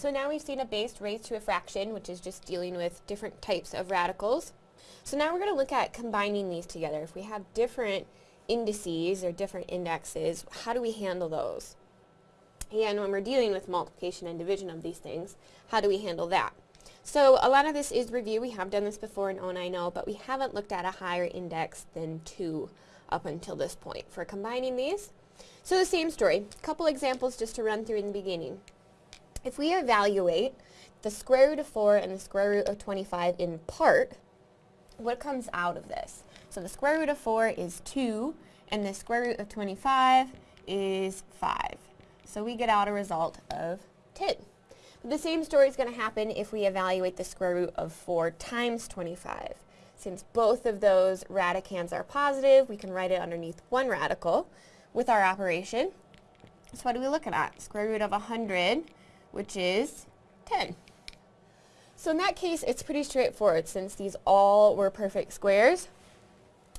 So now we've seen a base raised to a fraction, which is just dealing with different types of radicals. So now we're going to look at combining these together. If we have different indices or different indexes, how do we handle those? And when we're dealing with multiplication and division of these things, how do we handle that? So a lot of this is review. We have done this before in O9O, but we haven't looked at a higher index than 2 up until this point for combining these. So the same story. A couple examples just to run through in the beginning. If we evaluate the square root of 4 and the square root of 25 in part, what comes out of this? So the square root of 4 is 2, and the square root of 25 is 5. So we get out a result of 10. But the same story is going to happen if we evaluate the square root of 4 times 25. Since both of those radicands are positive, we can write it underneath one radical with our operation. So what are we looking at? Square root of 100, which is 10. So in that case, it's pretty straightforward. Since these all were perfect squares,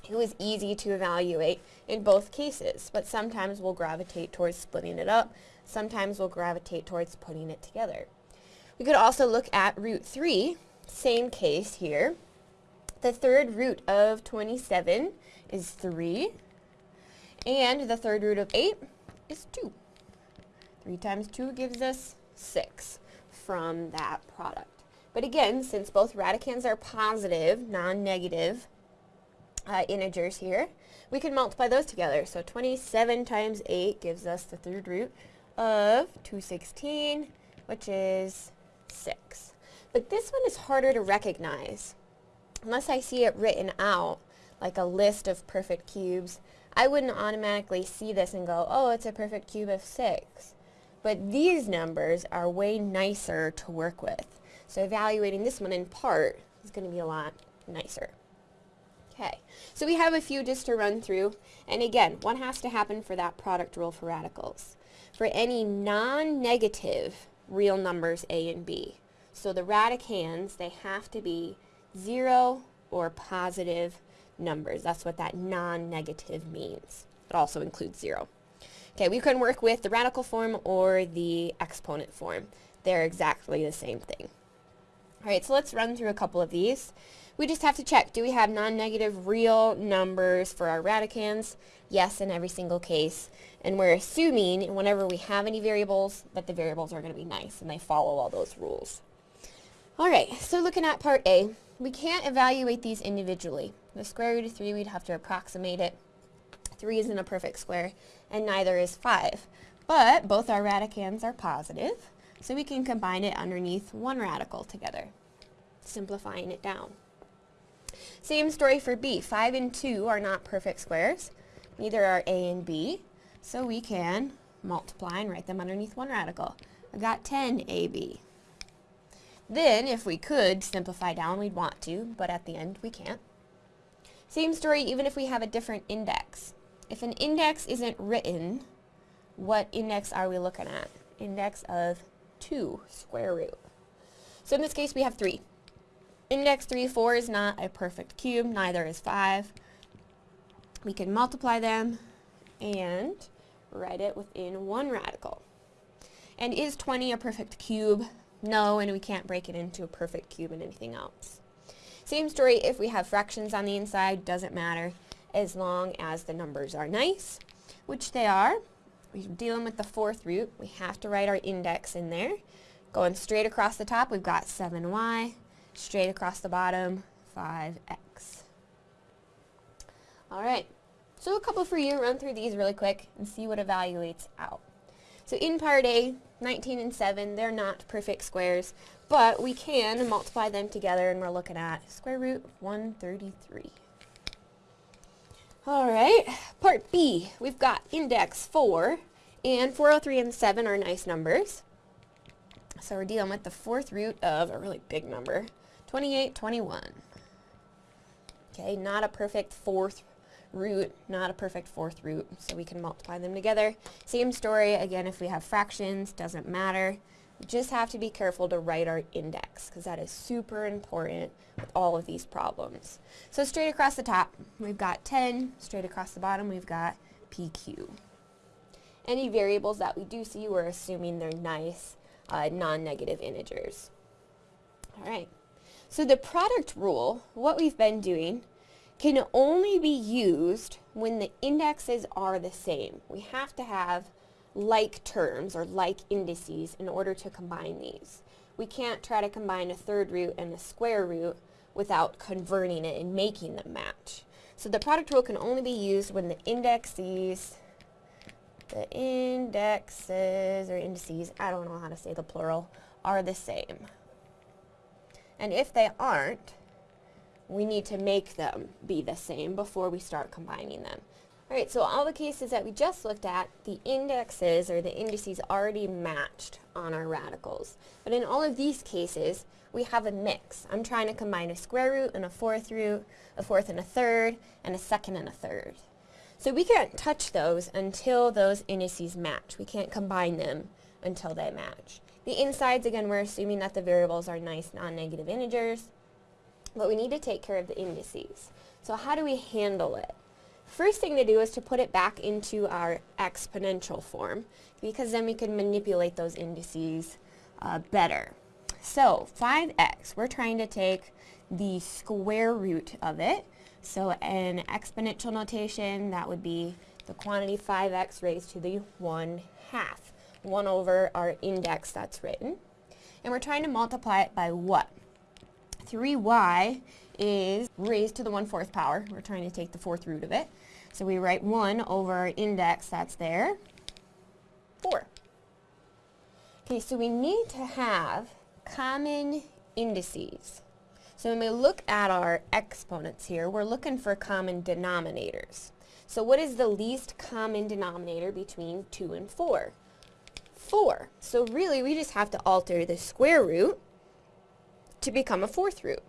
it was easy to evaluate in both cases, but sometimes we'll gravitate towards splitting it up. Sometimes we'll gravitate towards putting it together. We could also look at root 3, same case here. The third root of 27 is 3, and the third root of 8 is 2. 3 times 2 gives us 6 from that product. But again, since both radicands are positive, non-negative uh, integers here, we can multiply those together. So 27 times 8 gives us the third root of 216, which is 6. But this one is harder to recognize. Unless I see it written out, like a list of perfect cubes, I wouldn't automatically see this and go, oh, it's a perfect cube of 6. But these numbers are way nicer to work with. So evaluating this one in part is going to be a lot nicer. Okay, so we have a few just to run through. And again, what has to happen for that product rule for radicals? For any non-negative real numbers a and b. So the radicands, they have to be 0 or positive numbers. That's what that non-negative means. It also includes 0. Okay, we can work with the radical form or the exponent form. They're exactly the same thing. Alright, so let's run through a couple of these. We just have to check, do we have non-negative real numbers for our radicands? Yes, in every single case. And we're assuming whenever we have any variables that the variables are going to be nice and they follow all those rules. Alright, so looking at part A, we can't evaluate these individually. The square root of 3, we'd have to approximate it. 3 isn't a perfect square, and neither is 5. But both our radicands are positive, so we can combine it underneath one radical together, simplifying it down. Same story for b. 5 and 2 are not perfect squares. Neither are a and b. So we can multiply and write them underneath one radical. I've got 10ab. Then, if we could simplify down, we'd want to, but at the end we can't. Same story even if we have a different index. If an index isn't written, what index are we looking at? Index of 2 square root. So in this case we have 3. Index 3, 4 is not a perfect cube, neither is 5. We can multiply them and write it within one radical. And is 20 a perfect cube? No, and we can't break it into a perfect cube and anything else. Same story if we have fractions on the inside, doesn't matter as long as the numbers are nice, which they are. We're dealing with the fourth root. We have to write our index in there. Going straight across the top, we've got 7y straight across the bottom, 5x. Alright, so a couple for you, run through these really quick and see what evaluates out. So in part A, 19 and 7, they're not perfect squares, but we can multiply them together and we're looking at square root 133. Alright, part B, we've got index 4, and 403 and 7 are nice numbers. So we're dealing with the fourth root of a really big number, 28, 21. Okay, not a perfect fourth root, not a perfect fourth root, so we can multiply them together. Same story, again, if we have fractions, doesn't matter. Just have to be careful to write our index, because that is super important with all of these problems. So straight across the top, we've got 10. Straight across the bottom, we've got PQ. Any variables that we do see, we're assuming they're nice uh, non-negative integers. All right. So the product rule, what we've been doing, can only be used when the indexes are the same. We have to have like terms or like indices in order to combine these. We can't try to combine a third root and a square root without converting it and making them match. So the product rule can only be used when the indexes, the indexes or indices, I don't know how to say the plural, are the same. And if they aren't, we need to make them be the same before we start combining them. Alright, so all the cases that we just looked at, the indexes or the indices already matched on our radicals. But in all of these cases, we have a mix. I'm trying to combine a square root and a fourth root, a fourth and a third, and a second and a third. So we can't touch those until those indices match. We can't combine them until they match. The insides, again, we're assuming that the variables are nice non-negative integers, but we need to take care of the indices. So how do we handle it? First thing to do is to put it back into our exponential form because then we can manipulate those indices uh, better. So 5x, we're trying to take the square root of it. So in exponential notation, that would be the quantity 5x raised to the 1 half. 1 over our index that's written. And we're trying to multiply it by what? 3y is raised to the 1 fourth power. We're trying to take the fourth root of it. So we write 1 over index that's there, 4. Okay, so we need to have common indices. So when we look at our exponents here, we're looking for common denominators. So what is the least common denominator between 2 and 4? 4. So really, we just have to alter the square root to become a fourth root.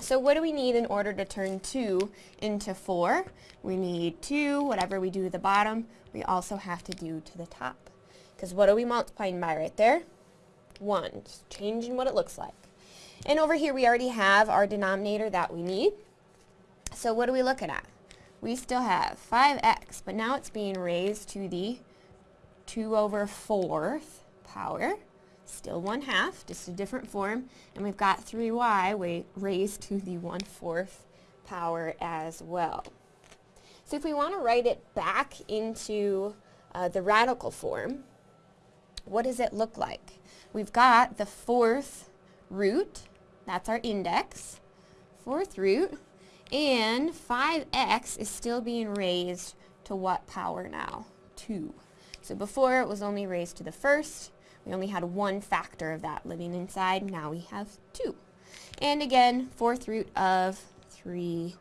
So what do we need in order to turn 2 into 4? We need 2, whatever we do to the bottom, we also have to do to the top. Because what are we multiplying by right there? 1. Just changing what it looks like. And over here we already have our denominator that we need. So what are we looking at? We still have 5x, but now it's being raised to the 2 over 4th power still 1 half, just a different form, and we've got 3y raised to the 1 fourth power as well. So if we want to write it back into uh, the radical form, what does it look like? We've got the fourth root, that's our index, fourth root, and 5x is still being raised to what power now? 2. So before it was only raised to the first, we only had one factor of that living inside. Now we have two. And again, fourth root of 3y.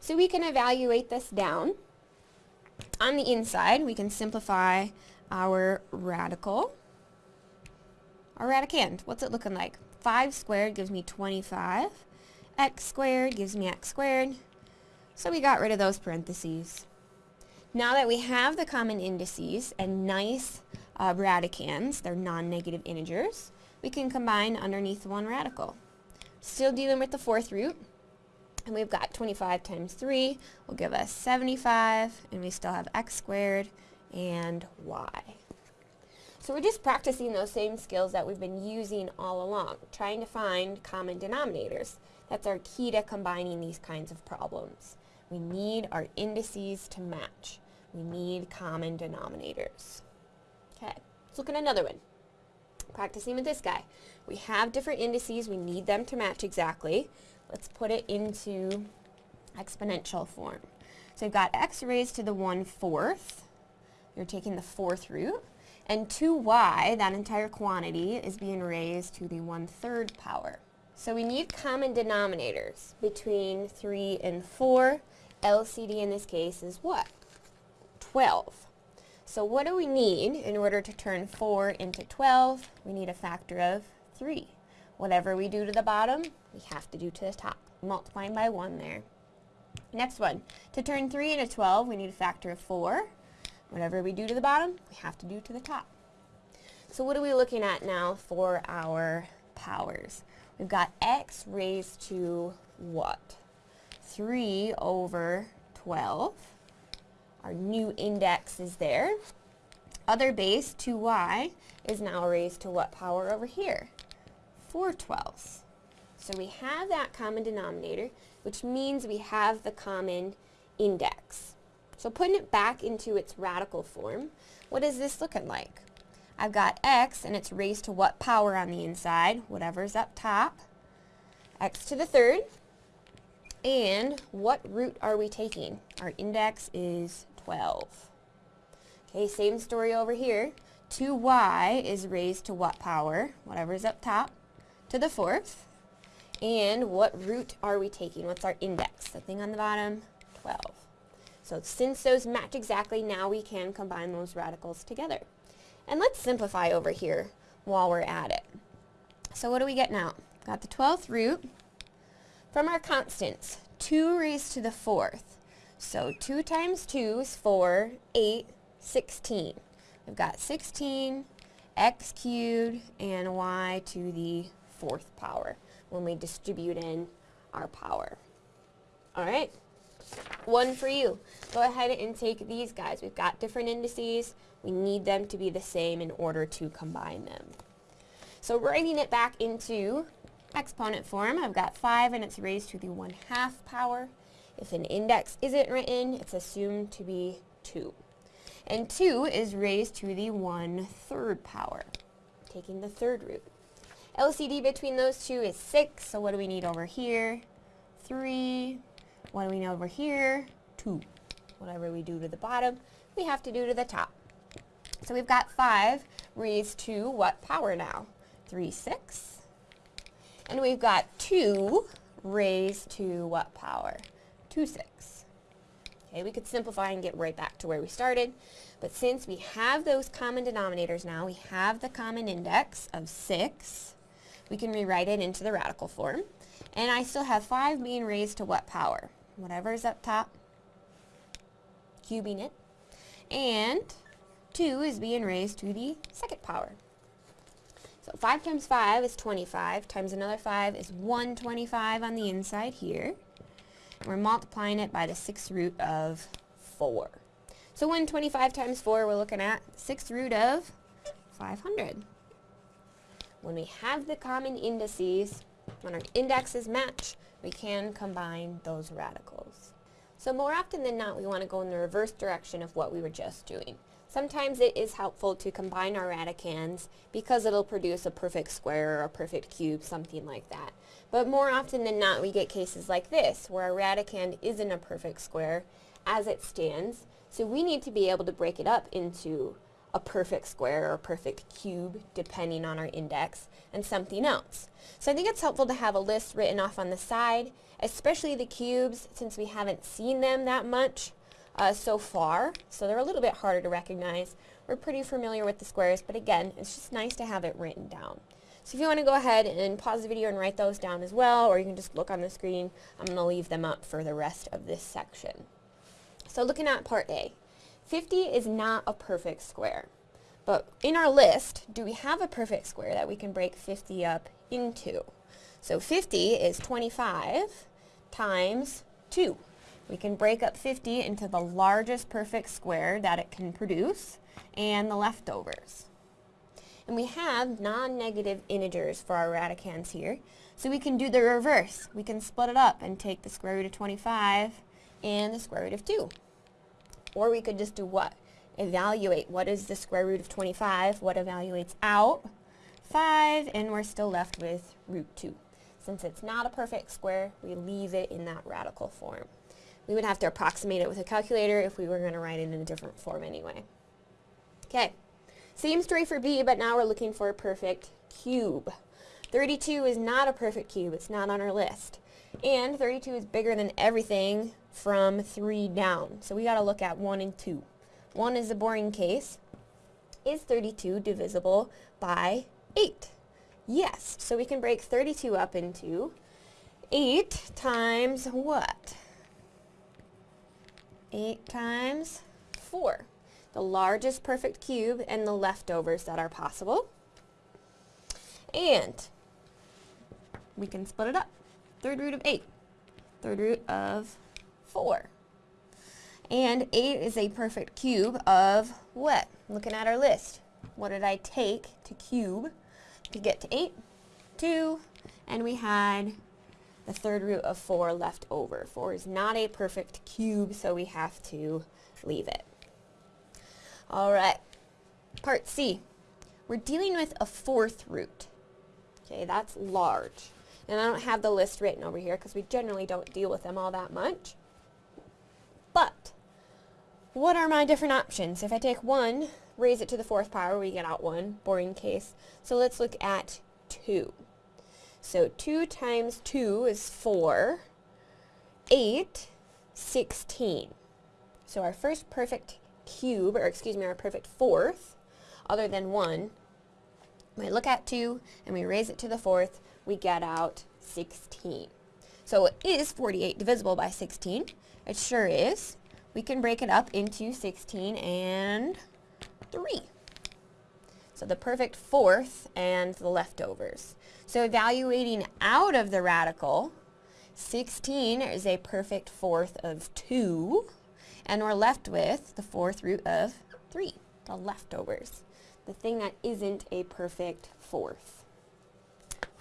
So we can evaluate this down. On the inside, we can simplify our radical. Our radicand, what's it looking like? 5 squared gives me 25. x squared gives me x squared. So we got rid of those parentheses. Now that we have the common indices and nice uh, radicands, they're non-negative integers, we can combine underneath one radical. Still dealing with the fourth root, and we've got 25 times 3 will give us 75, and we still have x squared and y. So we're just practicing those same skills that we've been using all along, trying to find common denominators. That's our key to combining these kinds of problems. We need our indices to match. We need common denominators. Let's look at another one. Practicing with this guy. We have different indices. We need them to match exactly. Let's put it into exponential form. So we've got x raised to the 1 fourth. You're taking the fourth root. And 2y, that entire quantity, is being raised to the 1 third power. So we need common denominators between 3 and 4. LCD in this case is what? 12. So what do we need in order to turn 4 into 12? We need a factor of 3. Whatever we do to the bottom, we have to do to the top. Multiplying by 1 there. Next one. To turn 3 into 12, we need a factor of 4. Whatever we do to the bottom, we have to do to the top. So what are we looking at now for our powers? We've got x raised to what? 3 over 12. Our new index is there. other base, 2y, is now raised to what power over here? 4 twelfths. So we have that common denominator, which means we have the common index. So putting it back into its radical form, what is this looking like? I've got x, and it's raised to what power on the inside? Whatever's up top. x to the third. And what root are we taking? Our index is 12. Okay, same story over here. 2y is raised to what power? Whatever's up top. To the fourth. And what root are we taking? What's our index? The thing on the bottom? 12. So since those match exactly, now we can combine those radicals together. And let's simplify over here while we're at it. So what do we get now? Got the 12th root from our constants. 2 raised to the 4th. So 2 times 2 is 4, 8, 16. We've got 16, x cubed, and y to the 4th power when we distribute in our power. Alright, one for you. Go ahead and take these guys. We've got different indices. We need them to be the same in order to combine them. So writing it back into exponent form, I've got 5 and it's raised to the 1 half power. If an index isn't written, it's assumed to be 2. And 2 is raised to the 1 third power, taking the third root. LCD between those two is 6, so what do we need over here? 3. What do we need over here? 2. Whatever we do to the bottom, we have to do to the top. So we've got 5 raised to what power now? 3, 6. And we've got 2 raised to what power? 2, 6. Okay, we could simplify and get right back to where we started. But since we have those common denominators now, we have the common index of 6, we can rewrite it into the radical form. And I still have 5 being raised to what power? Whatever is up top, cubing it. And 2 is being raised to the second power. So 5 times 5 is 25, times another 5 is 125 on the inside here. We're multiplying it by the 6th root of 4. So 125 times 4, we're looking at 6th root of 500. When we have the common indices, when our indexes match, we can combine those radicals. So more often than not, we want to go in the reverse direction of what we were just doing. Sometimes it is helpful to combine our radicands because it'll produce a perfect square or a perfect cube, something like that. But more often than not, we get cases like this, where a radicand isn't a perfect square as it stands. So we need to be able to break it up into a perfect square or a perfect cube, depending on our index, and something else. So I think it's helpful to have a list written off on the side, especially the cubes, since we haven't seen them that much uh, so far, so they're a little bit harder to recognize. We're pretty familiar with the squares, but again, it's just nice to have it written down. So if you want to go ahead and pause the video and write those down as well, or you can just look on the screen, I'm going to leave them up for the rest of this section. So looking at part A, 50 is not a perfect square. But in our list, do we have a perfect square that we can break 50 up into? So 50 is 25 times 2. We can break up 50 into the largest perfect square that it can produce and the leftovers. And we have non-negative integers for our radicands here. So we can do the reverse. We can split it up and take the square root of 25 and the square root of 2. Or we could just do what? Evaluate what is the square root of 25, what evaluates out? 5, and we're still left with root 2. Since it's not a perfect square, we leave it in that radical form. We would have to approximate it with a calculator if we were going to write it in a different form anyway. Okay, same story for B, but now we're looking for a perfect cube. 32 is not a perfect cube, it's not on our list. And 32 is bigger than everything from 3 down. So we got to look at 1 and 2. 1 is the boring case. Is 32 divisible by 8? Yes. So we can break 32 up into 8 times what? 8 times 4. The largest perfect cube and the leftovers that are possible. And we can split it up. Third root of 8. Third root of 4. And 8 is a perfect cube of what? looking at our list, what did I take to cube to get to 8? 2, and we had the third root of 4 left over. 4 is not a perfect cube, so we have to leave it. Alright, part C. We're dealing with a fourth root. Okay, that's large. And I don't have the list written over here because we generally don't deal with them all that much. But, what are my different options? If I take 1, raise it to the fourth power, we get out 1, boring case. So let's look at 2. So 2 times 2 is 4. 8, 16. So our first perfect cube, or excuse me, our perfect fourth, other than 1, we look at 2 and we raise it to the fourth, we get out 16. So is 48 divisible by 16. It sure is. We can break it up into 16 and 3. So the perfect fourth and the leftovers. So evaluating out of the radical, 16 is a perfect fourth of 2, and we're left with the fourth root of 3, the leftovers, the thing that isn't a perfect fourth.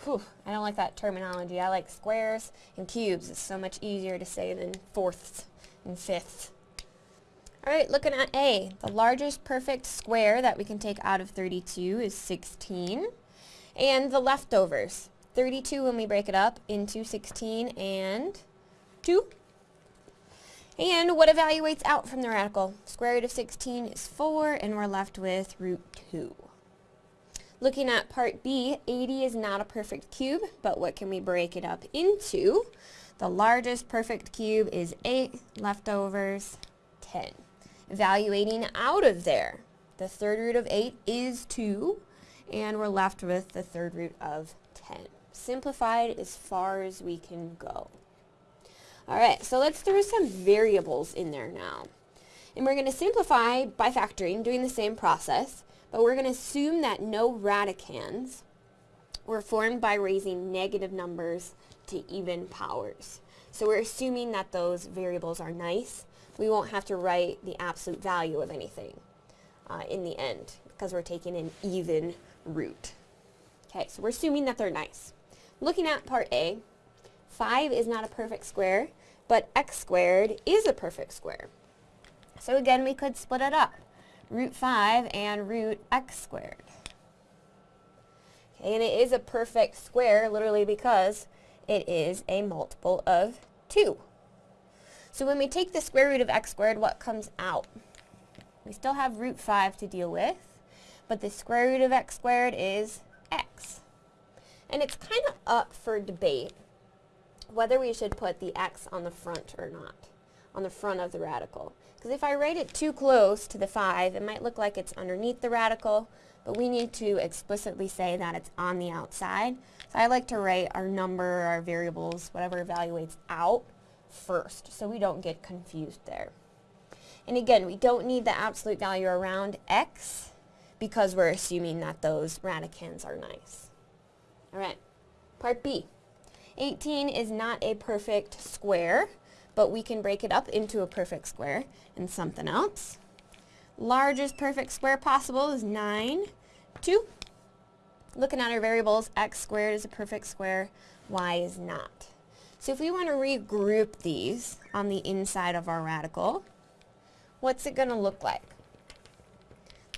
Whew, I don't like that terminology. I like squares and cubes. It's so much easier to say than fourths and fifths. Alright, looking at A. The largest perfect square that we can take out of 32 is 16. And the leftovers. 32 when we break it up into 16 and 2. And what evaluates out from the radical? Square root of 16 is 4, and we're left with root 2. Looking at part B, 80 is not a perfect cube, but what can we break it up into? The largest perfect cube is 8, leftovers 10 evaluating out of there. The third root of 8 is 2, and we're left with the third root of 10. Simplified as far as we can go. Alright, so let's throw some variables in there now. And we're going to simplify by factoring, doing the same process, but we're going to assume that no radicands were formed by raising negative numbers to even powers. So we're assuming that those variables are nice we won't have to write the absolute value of anything uh, in the end because we're taking an even root. Okay, so we're assuming that they're nice. Looking at part A, 5 is not a perfect square, but x squared is a perfect square. So again, we could split it up. Root 5 and root x squared. Okay, and it is a perfect square literally because it is a multiple of 2. So when we take the square root of x squared, what comes out? We still have root 5 to deal with, but the square root of x squared is x. And it's kind of up for debate whether we should put the x on the front or not, on the front of the radical. Because if I write it too close to the 5, it might look like it's underneath the radical, but we need to explicitly say that it's on the outside. So I like to write our number, our variables, whatever evaluates out, first so we don't get confused there. And again, we don't need the absolute value around x because we're assuming that those radicands are nice. Alright, part B. 18 is not a perfect square, but we can break it up into a perfect square and something else. Largest perfect square possible is 9, 2. Looking at our variables, x squared is a perfect square, y is not. So if we want to regroup these on the inside of our radical, what's it going to look like?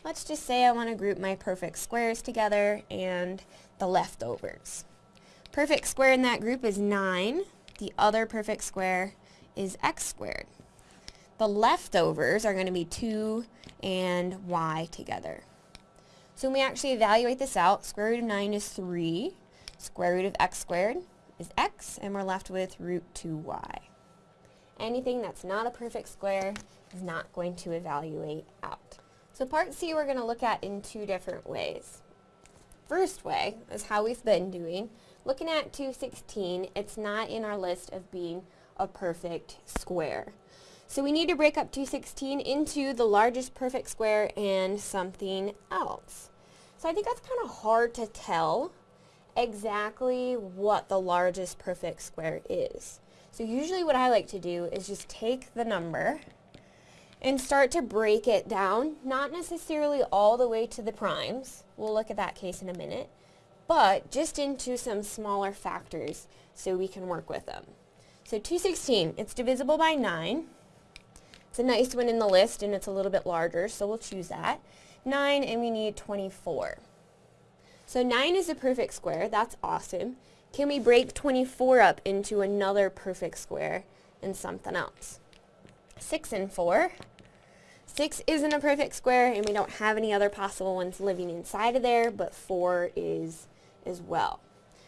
Let's just say I want to group my perfect squares together and the leftovers. Perfect square in that group is 9. The other perfect square is x squared. The leftovers are going to be 2 and y together. So when we actually evaluate this out, square root of 9 is 3. Square root of x squared is x, and we're left with root 2y. Anything that's not a perfect square is not going to evaluate out. So part C we're going to look at in two different ways. First way is how we've been doing. Looking at 216, it's not in our list of being a perfect square. So we need to break up 216 into the largest perfect square and something else. So I think that's kind of hard to tell exactly what the largest perfect square is. So usually what I like to do is just take the number and start to break it down, not necessarily all the way to the primes, we'll look at that case in a minute, but just into some smaller factors so we can work with them. So 216, it's divisible by 9. It's a nice one in the list and it's a little bit larger, so we'll choose that. 9 and we need 24. So 9 is a perfect square, that's awesome. Can we break 24 up into another perfect square and something else? 6 and 4. 6 isn't a perfect square and we don't have any other possible ones living inside of there, but 4 is as well.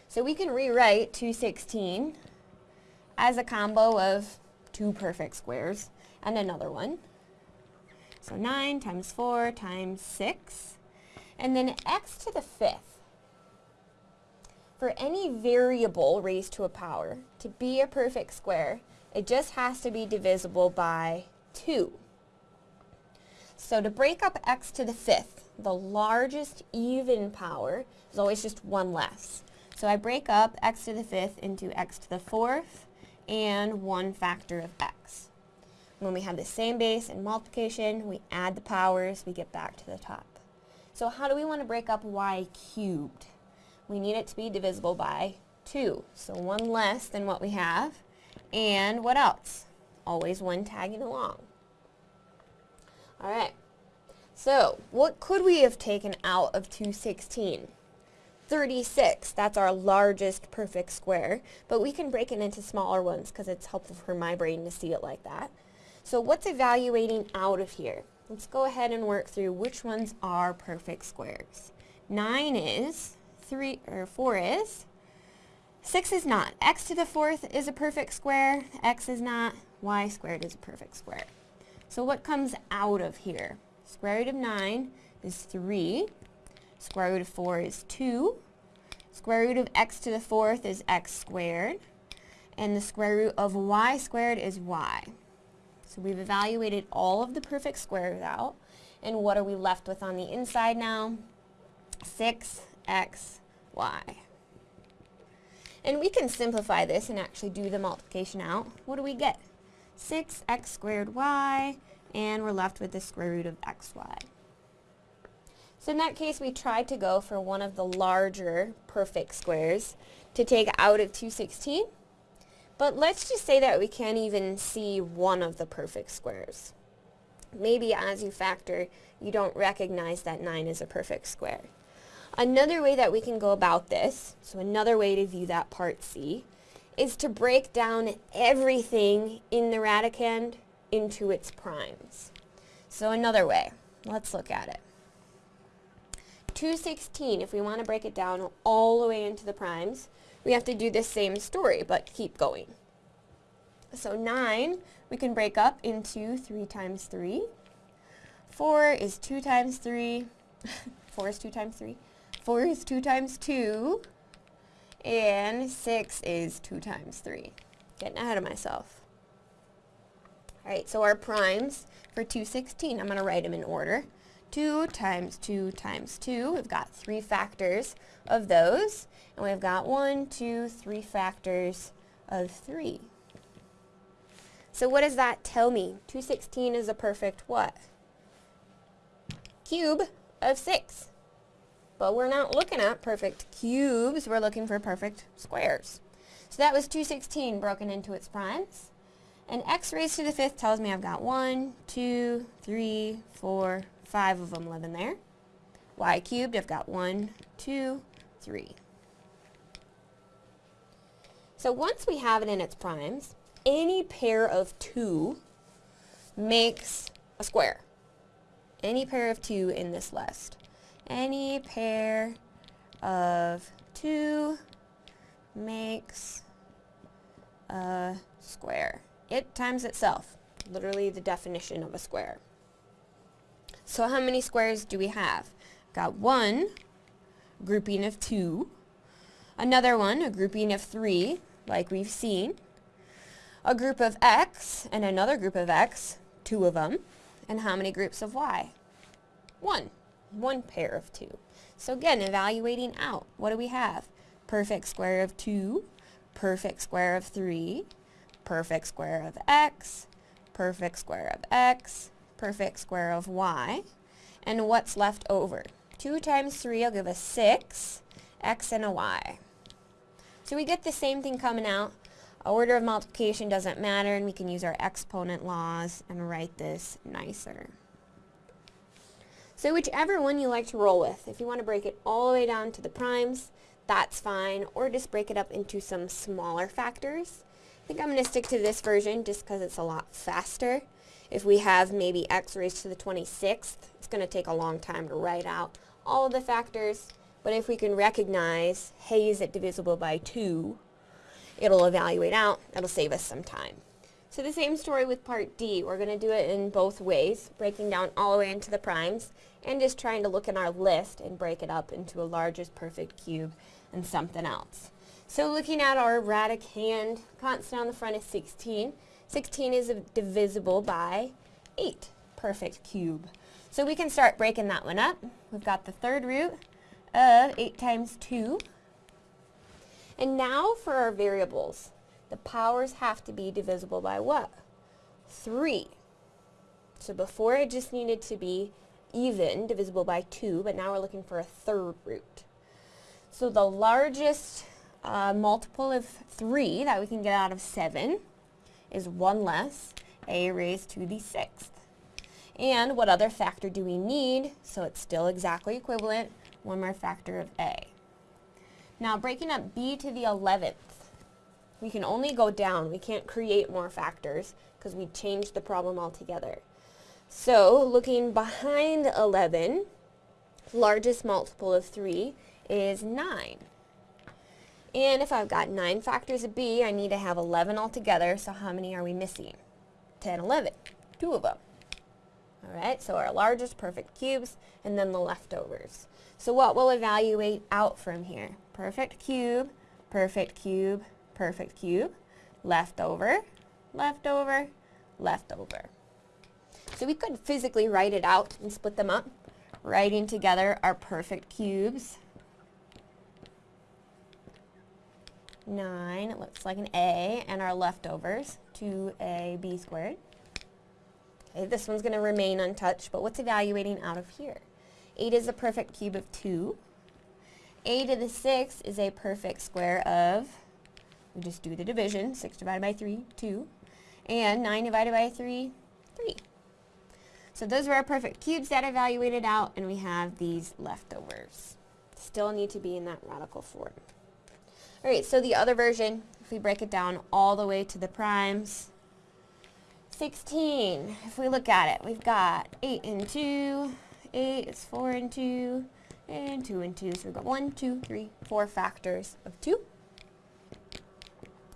So we can rewrite 216 as a combo of two perfect squares and another one. So 9 times 4 times 6. And then x to the fifth. For any variable raised to a power to be a perfect square, it just has to be divisible by 2. So to break up x to the fifth, the largest even power is always just one less. So I break up x to the fifth into x to the fourth and one factor of x. When we have the same base in multiplication, we add the powers, we get back to the top. So how do we want to break up y cubed? We need it to be divisible by 2. So one less than what we have. And what else? Always one tagging along. Alright, so what could we have taken out of 216? 36, that's our largest perfect square, but we can break it into smaller ones because it's helpful for my brain to see it like that. So what's evaluating out of here? Let's go ahead and work through which ones are perfect squares. 9 is, 3 or 4 is, 6 is not. x to the fourth is a perfect square, x is not, y squared is a perfect square. So what comes out of here? Square root of 9 is 3. Square root of 4 is 2. Square root of x to the fourth is x squared. And the square root of y squared is y. So we've evaluated all of the perfect squares out. And what are we left with on the inside now? 6xy. And we can simplify this and actually do the multiplication out. What do we get? 6x squared y, and we're left with the square root of xy. So in that case, we tried to go for one of the larger perfect squares to take out of 216. But let's just say that we can't even see one of the perfect squares. Maybe as you factor, you don't recognize that 9 is a perfect square. Another way that we can go about this, so another way to view that part C, is to break down everything in the radicand into its primes. So another way, let's look at it. 216, if we want to break it down all the way into the primes, we have to do the same story, but keep going. So 9, we can break up into 3 times 3. 4 is 2 times 3. 4 is 2 times 3. 4 is 2 times 2. And 6 is 2 times 3. Getting ahead of myself. Alright, so our primes for 216, I'm going to write them in order. 2 times 2 times 2, we've got three factors of those. And we've got 1, 2, 3 factors of 3. So what does that tell me? 216 is a perfect what? Cube of 6. But we're not looking at perfect cubes, we're looking for perfect squares. So that was 216 broken into its primes. And x raised to the fifth tells me I've got one, two, three, four, five of them living there. y cubed, I've got one, two, three. So once we have it in its primes, any pair of two makes a square. Any pair of two in this list. Any pair of two makes a square. It times itself, literally the definition of a square. So how many squares do we have? Got one grouping of two, another one, a grouping of three, like we've seen, a group of x, and another group of x, two of them, and how many groups of y? One, one pair of two. So again, evaluating out, what do we have? Perfect square of 2, perfect square of 3, perfect square of x, perfect square of x, perfect square of y. And what's left over? 2 times 3 will give us 6, x and a y. So we get the same thing coming out. Order of multiplication doesn't matter, and we can use our exponent laws and write this nicer. So whichever one you like to roll with. If you want to break it all the way down to the primes, that's fine, or just break it up into some smaller factors. I think I'm going to stick to this version just because it's a lot faster. If we have maybe x raised to the 26th, it's going to take a long time to write out all of the factors, but if we can recognize, hey, is it divisible by 2, it'll evaluate out, it'll save us some time. So the same story with part D. We're going to do it in both ways, breaking down all the way into the primes, and just trying to look in our list and break it up into a largest perfect cube and something else. So looking at our radicand, constant on the front is 16. 16 is divisible by 8, perfect cube. So we can start breaking that one up. We've got the third root of 8 times 2. And now for our variables. The powers have to be divisible by what? 3. So before it just needed to be even, divisible by 2, but now we're looking for a third root. So the largest uh, multiple of 3 that we can get out of 7 is 1 less, a raised to the 6th. And what other factor do we need? So it's still exactly equivalent, one more factor of a. Now breaking up b to the 11th, we can only go down. We can't create more factors because we changed the problem altogether. So looking behind 11, largest multiple of 3 is 9. And if I've got 9 factors of b, I need to have 11 altogether, so how many are we missing? 10, 11. Two of them. Alright, so our largest perfect cubes, and then the leftovers. So what will evaluate out from here? Perfect cube, perfect cube, perfect cube, left over, leftover, leftover, leftover. So we could physically write it out and split them up, writing together our perfect cubes. 9, it looks like an A, and our leftovers, 2AB squared. Okay, this one's going to remain untouched, but what's evaluating out of here? 8 is a perfect cube of 2. a to the 6 is a perfect square of, we just do the division, 6 divided by 3, 2. And 9 divided by 3, 3. So those were our perfect cubes that evaluated out, and we have these leftovers. Still need to be in that radical form. Alright, so the other version, if we break it down all the way to the primes, 16, if we look at it, we've got 8 and 2, 8 is 4 and 2, and 2 and 2. So we've got 1, 2, 3, 4 factors of 2.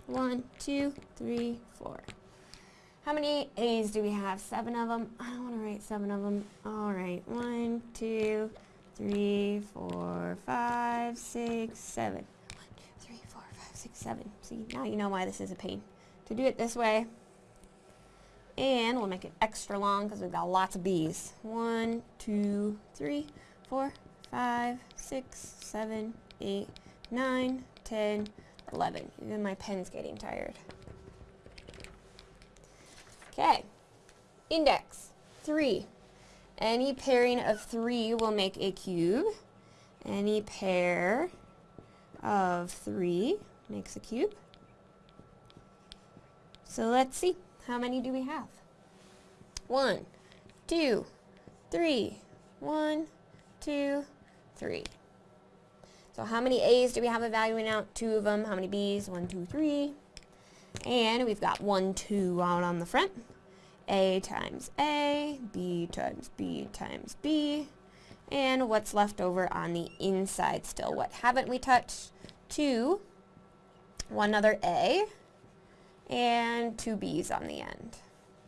1, 2, 3, 4. How many A's do we have? Seven of them. I don't want to write seven of them. All right. One, two, three, four, five, six, seven. One, two, three, four, five, six, seven. See, now you know why this is a pain. To do it this way, and we'll make it extra long because we've got lots of B's. One, two, three, four, five, six, seven, eight, nine, ten, eleven. Even my pen's getting tired. Okay. Index, 3. Any pairing of 3 will make a cube. Any pair of 3 makes a cube. So let's see. How many do we have? One, two, three. One, two, three. So how many A's do we have evaluating out? Two of them. How many B's? One, two, three. And we've got one, two out on the front. A times A, B times B times B. And what's left over on the inside still? What haven't we touched? Two. One other A and two b's on the end.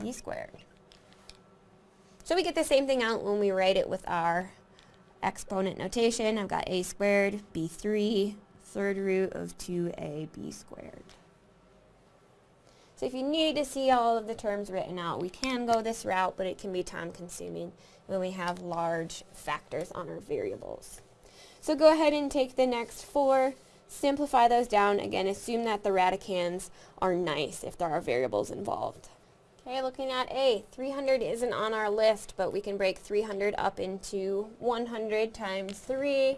b squared. So we get the same thing out when we write it with our exponent notation. I've got a squared, b3, third root of 2ab squared. So if you need to see all of the terms written out, we can go this route, but it can be time consuming when we have large factors on our variables. So go ahead and take the next four Simplify those down. Again, assume that the radicands are nice if there are variables involved. Okay, looking at A, 300 isn't on our list, but we can break 300 up into 100 times 3,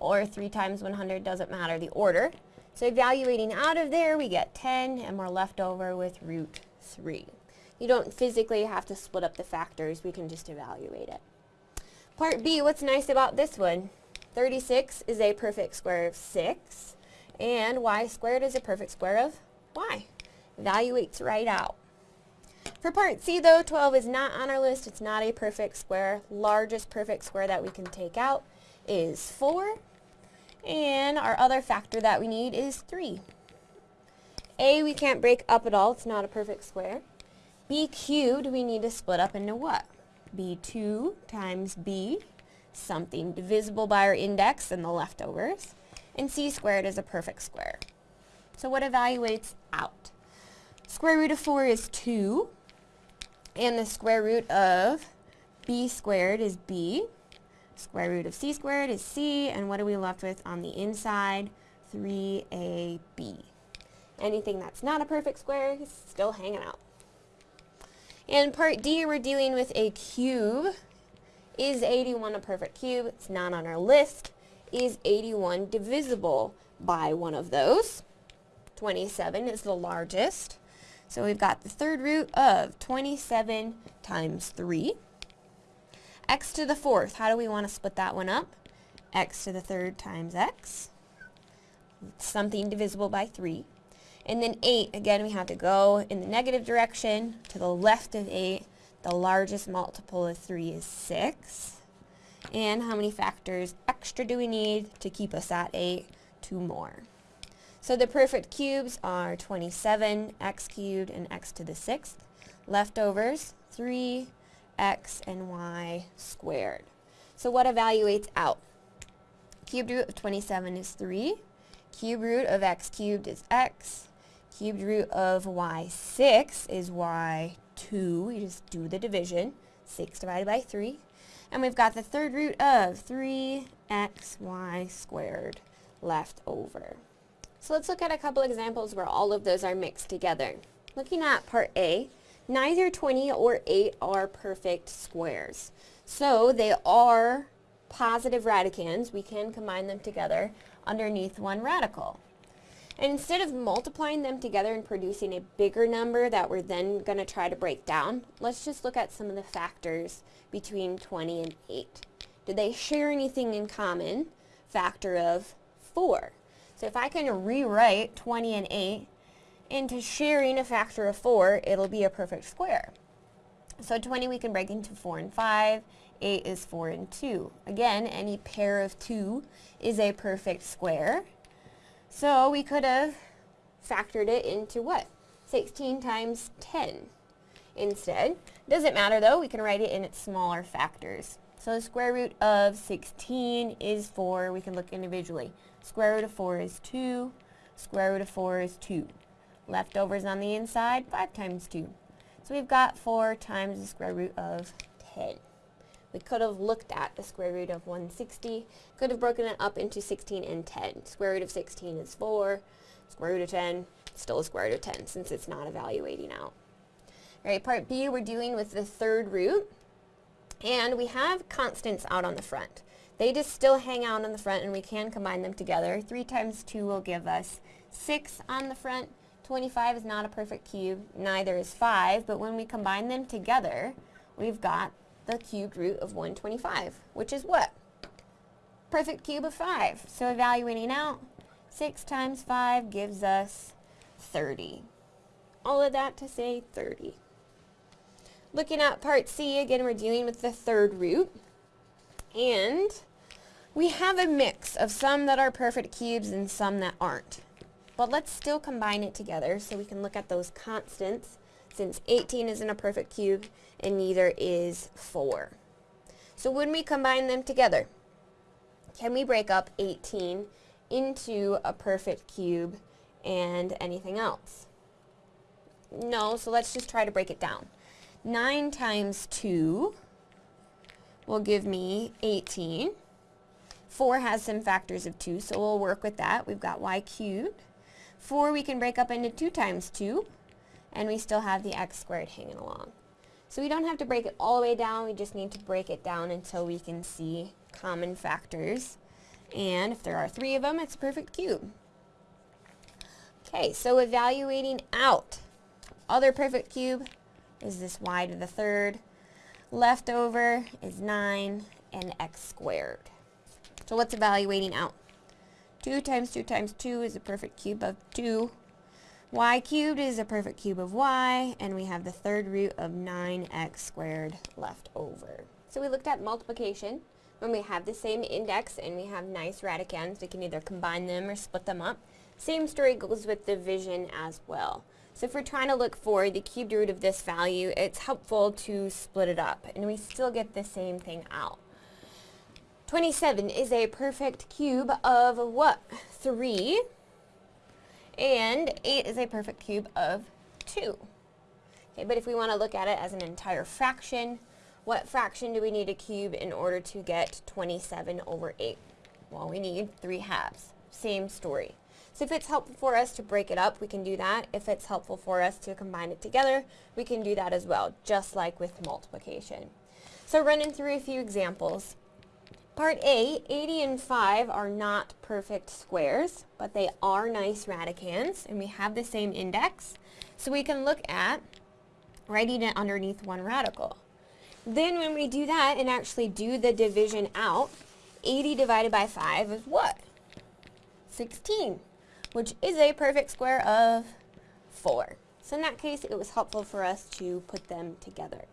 or 3 times 100, doesn't matter the order. So evaluating out of there, we get 10, and we're left over with root 3. You don't physically have to split up the factors, we can just evaluate it. Part B, what's nice about this one? 36 is a perfect square of 6, and y squared is a perfect square of y. Evaluates right out. For part C though, 12 is not on our list. It's not a perfect square. Largest perfect square that we can take out is 4. And our other factor that we need is 3. A we can't break up at all. It's not a perfect square. B cubed we need to split up into what? B2 times B something divisible by our index and the leftovers, and c squared is a perfect square. So what evaluates out? Square root of 4 is 2, and the square root of b squared is b. Square root of c squared is c, and what are we left with on the inside? 3ab. Anything that's not a perfect square is still hanging out. In part D, we're dealing with a cube. Is 81 a perfect cube? It's not on our list. Is 81 divisible by one of those? 27 is the largest. So we've got the third root of 27 times 3. x to the fourth, how do we want to split that one up? x to the third times x. Something divisible by 3. And then 8, again we have to go in the negative direction to the left of 8 the largest multiple of 3 is 6. And how many factors extra do we need to keep us at 8? Two more. So the perfect cubes are 27, x cubed, and x to the sixth. Leftovers, 3, x, and y squared. So what evaluates out? Cubed root of 27 is 3. Cube root of x cubed is x. Cubed root of y6 is y 2, You just do the division, 6 divided by 3. And we've got the third root of 3xy squared left over. So let's look at a couple examples where all of those are mixed together. Looking at part A, neither 20 or 8 are perfect squares. So they are positive radicands. We can combine them together underneath one radical. And instead of multiplying them together and producing a bigger number that we're then going to try to break down, let's just look at some of the factors between 20 and 8. Do they share anything in common? Factor of 4. So if I can rewrite 20 and 8 into sharing a factor of 4, it'll be a perfect square. So 20 we can break into 4 and 5. 8 is 4 and 2. Again, any pair of 2 is a perfect square. So we could have factored it into what? 16 times 10 instead. Doesn't matter though, we can write it in its smaller factors. So the square root of 16 is 4. We can look individually. Square root of 4 is 2. Square root of 4 is 2. Leftovers on the inside, 5 times 2. So we've got 4 times the square root of 10. We could have looked at the square root of 160, could have broken it up into 16 and 10. Square root of 16 is 4, square root of 10, still a square root of 10 since it's not evaluating out. All right, part B, we're dealing with the third root, and we have constants out on the front. They just still hang out on the front, and we can combine them together. 3 times 2 will give us 6 on the front. 25 is not a perfect cube, neither is 5, but when we combine them together, we've got the cubed root of 125, which is what? Perfect cube of 5. So evaluating out, 6 times 5 gives us 30. All of that to say 30. Looking at part C, again we're dealing with the third root. And we have a mix of some that are perfect cubes and some that aren't. But let's still combine it together so we can look at those constants since 18 isn't a perfect cube and neither is 4. So when we combine them together, can we break up 18 into a perfect cube and anything else? No, so let's just try to break it down. 9 times 2 will give me 18. 4 has some factors of 2, so we'll work with that. We've got y cubed. 4 we can break up into 2 times 2, and we still have the x squared hanging along. So we don't have to break it all the way down, we just need to break it down until we can see common factors. And if there are three of them, it's a perfect cube. Okay, so evaluating out. Other perfect cube is this y to the third. Leftover is 9 and x squared. So what's evaluating out? 2 times 2 times 2 is a perfect cube of 2 y cubed is a perfect cube of y, and we have the third root of 9x squared left over. So we looked at multiplication. When we have the same index and we have nice radicands, we can either combine them or split them up. Same story goes with division as well. So if we're trying to look for the cubed root of this value, it's helpful to split it up, and we still get the same thing out. 27 is a perfect cube of what? 3 and 8 is a perfect cube of 2. Okay, but if we want to look at it as an entire fraction, what fraction do we need a cube in order to get 27 over 8? Well, we need 3 halves. Same story. So if it's helpful for us to break it up, we can do that. If it's helpful for us to combine it together, we can do that as well, just like with multiplication. So running through a few examples. Part A, 80 and 5 are not perfect squares, but they are nice radicands, and we have the same index. So we can look at writing it underneath one radical. Then when we do that and actually do the division out, 80 divided by 5 is what? 16, which is a perfect square of 4. So in that case, it was helpful for us to put them together.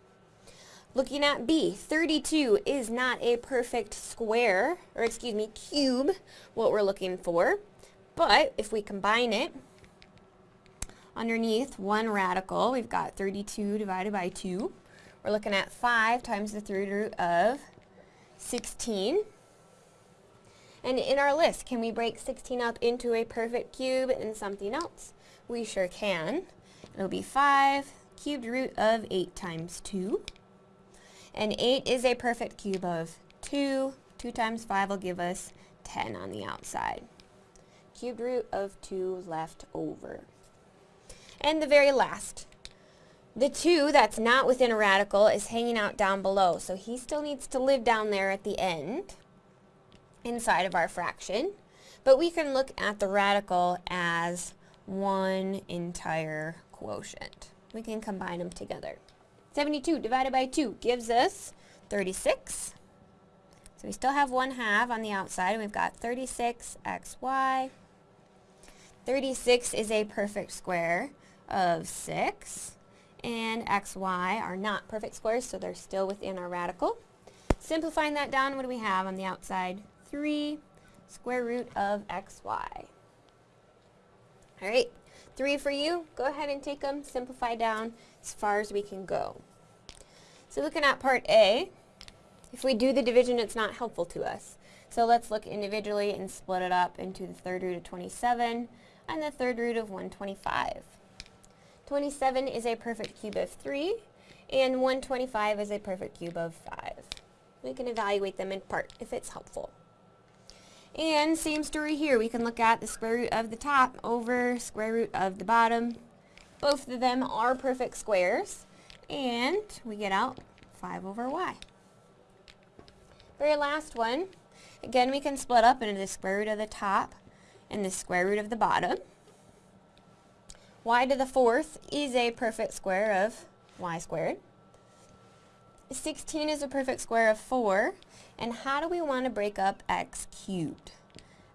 Looking at B, 32 is not a perfect square, or excuse me, cube, what we're looking for. But if we combine it, underneath one radical, we've got 32 divided by 2. We're looking at 5 times the third root of 16. And in our list, can we break 16 up into a perfect cube and something else? We sure can. It'll be 5 cubed root of 8 times 2. And 8 is a perfect cube of 2. 2 times 5 will give us 10 on the outside. Cubed root of 2 left over. And the very last. The 2 that's not within a radical is hanging out down below, so he still needs to live down there at the end inside of our fraction. But we can look at the radical as one entire quotient. We can combine them together. 72 divided by 2 gives us 36. So we still have 1 half on the outside, and we've got 36xy. 36 is a perfect square of 6, and xy are not perfect squares, so they're still within our radical. Simplifying that down, what do we have on the outside? 3 square root of xy. All right, three for you. Go ahead and take them, simplify down as far as we can go. So looking at part A, if we do the division, it's not helpful to us. So let's look individually and split it up into the third root of 27 and the third root of 125. 27 is a perfect cube of 3, and 125 is a perfect cube of 5. We can evaluate them in part if it's helpful. And same story here, we can look at the square root of the top over square root of the bottom. Both of them are perfect squares, and we get out 5 over y. Very last one, again we can split up into the square root of the top and the square root of the bottom. y to the fourth is a perfect square of y squared. 16 is a perfect square of 4. And how do we want to break up x cubed?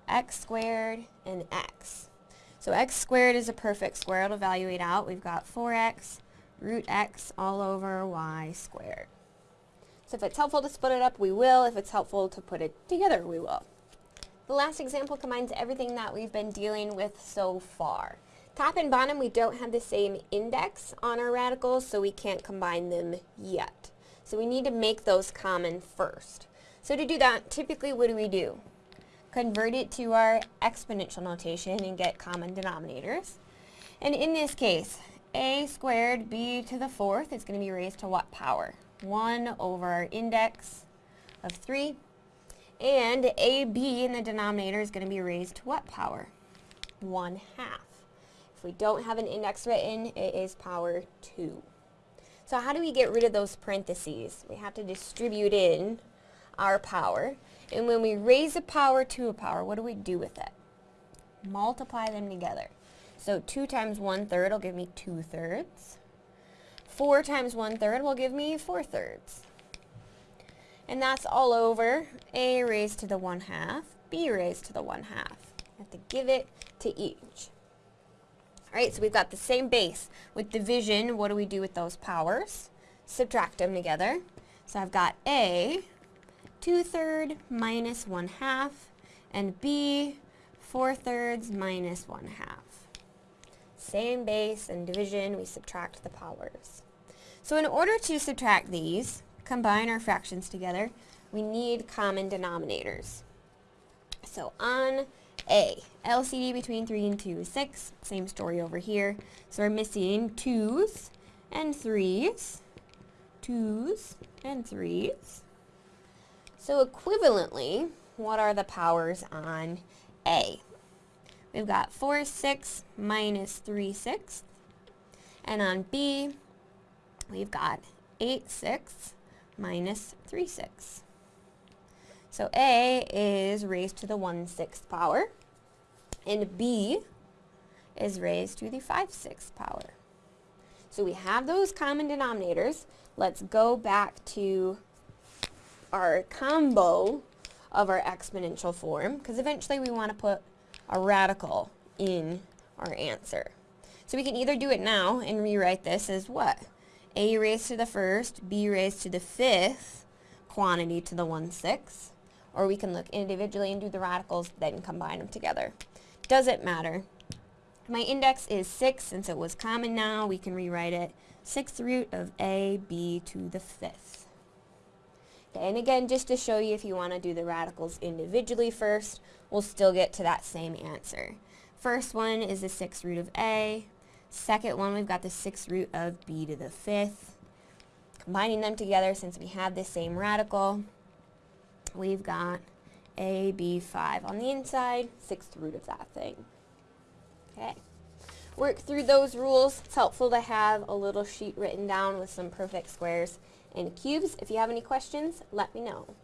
x squared and x. So x squared is a perfect square. It'll evaluate out. We've got 4x root x all over y squared. So if it's helpful to split it up, we will. If it's helpful to put it together, we will. The last example combines everything that we've been dealing with so far. Top and bottom, we don't have the same index on our radicals, so we can't combine them yet. So we need to make those common first. So to do that, typically what do we do? Convert it to our exponential notation and get common denominators. And in this case, a squared b to the fourth is going to be raised to what power? 1 over our index of 3. And ab in the denominator is going to be raised to what power? 1 half. If we don't have an index written, it is power 2. So how do we get rid of those parentheses? We have to distribute in our power. And when we raise a power to a power, what do we do with it? Multiply them together. So 2 times 1 third will give me 2 thirds. 4 times 1 third will give me 4 thirds. And that's all over a raised to the 1 half, b raised to the 1 half. I have to give it to each. Alright, so we've got the same base. With division, what do we do with those powers? Subtract them together. So I've got a 2 third minus 1 half, and b 4 thirds minus 1 half. Same base and division, we subtract the powers. So in order to subtract these, combine our fractions together, we need common denominators. So on A, LCD between 3 and 2 is 6, same story over here. So we're missing 2's and 3's, 2's and 3's. So equivalently, what are the powers on A? We've got 4 6 minus 3 sixths. And on B, we've got 8 6 minus 3 6. So A is raised to the 1 6th power, and B is raised to the 5 6th power. So we have those common denominators. Let's go back to our combo of our exponential form, because eventually we want to put a radical in our answer. So we can either do it now and rewrite this as what? a raised to the first, b raised to the fifth quantity to the 1 6 or we can look individually and do the radicals, then combine them together. Doesn't matter. My index is 6, since it was common now, we can rewrite it 6th root of a, b to the 5th. Okay, and again, just to show you if you want to do the radicals individually first, we'll still get to that same answer. First one is the 6th root of a, Second one, we've got the 6th root of b to the 5th. Combining them together, since we have the same radical, we've got AB5 on the inside, 6th root of that thing. Okay. Work through those rules. It's helpful to have a little sheet written down with some perfect squares and cubes. If you have any questions, let me know.